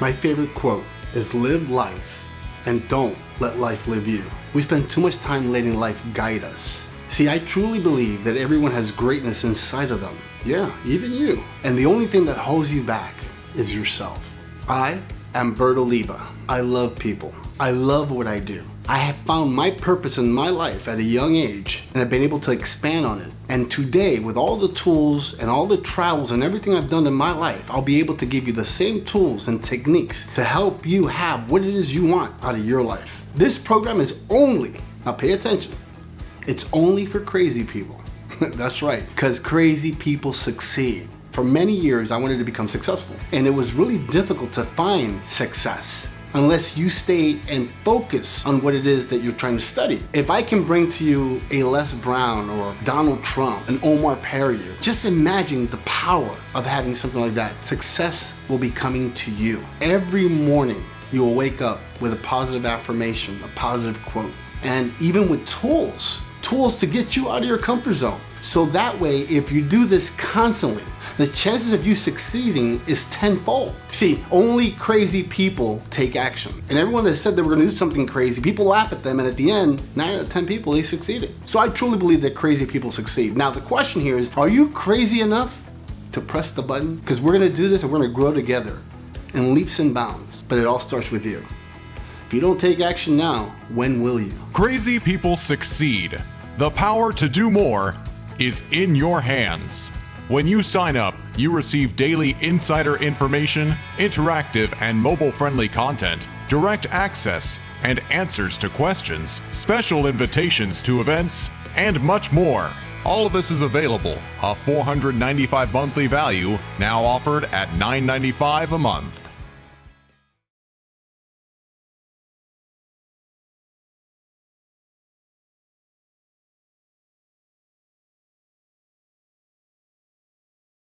My favorite quote is live life and don't let life live you. We spend too much time letting life guide us. See, I truly believe that everyone has greatness inside of them. Yeah, even you. And the only thing that holds you back is yourself. I Bert Oliva. I love people. I love what I do. I have found my purpose in my life at a young age and I've been able to expand on it. And today, with all the tools and all the travels and everything I've done in my life, I'll be able to give you the same tools and techniques to help you have what it is you want out of your life. This program is only, now pay attention, it's only for crazy people. That's right, because crazy people succeed. For many years, I wanted to become successful, and it was really difficult to find success unless you stay and focus on what it is that you're trying to study. If I can bring to you a Les Brown or Donald Trump, an Omar Periu, just imagine the power of having something like that. Success will be coming to you. Every morning, you will wake up with a positive affirmation, a positive quote, and even with tools, tools to get you out of your comfort zone. So that way, if you do this constantly, the chances of you succeeding is tenfold. See, only crazy people take action. And everyone that said they were gonna do something crazy, people laugh at them and at the end, nine out of 10 people, they succeeded. So I truly believe that crazy people succeed. Now the question here is, are you crazy enough to press the button? Because we're gonna do this and we're gonna grow together in leaps and bounds, but it all starts with you. If you don't take action now, when will you? Crazy people succeed. The power to do more is in your hands. When you sign up, you receive daily insider information, interactive and mobile-friendly content, direct access, and answers to questions, special invitations to events, and much more. All of this is available, a 495 monthly value, now offered at $9.95 a month.